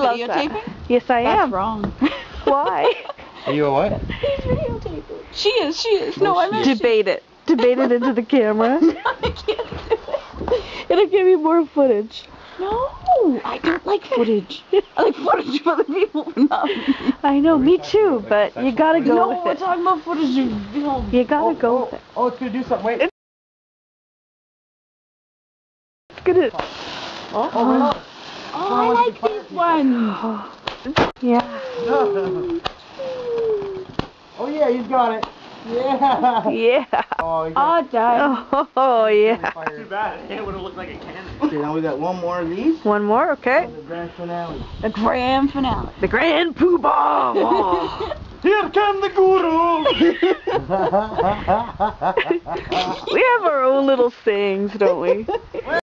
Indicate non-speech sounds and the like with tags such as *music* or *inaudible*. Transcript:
loves that. Yes, I That's am. wrong. *laughs* Why? Are you a what? He's videotaping. She is, she is. No, oh, I meant Debate it. Debate it into the camera. *laughs* I can't do it. It'll give you more footage. No, I don't like footage. I like footage of other people, but not me. I know, me too, but you gotta go No, with we're it. talking about footage of film. You gotta go oh, with it. Oh, oh, it's gonna do something. Wait. It's gonna. Oh, oh, no. Oh, oh I like this one. Yeah. oh yeah, he's got it. Yeah. Yeah. Oh, he got Oh, Dad. Oh, yeah. Too bad. It would have looked like a cannon. Okay, now we got one more of these. One more, okay. The grand finale. The grand finale. The Grand Poobah! Oh. *laughs* Here come the guru. *laughs* we have our own little sayings, don't we? *laughs*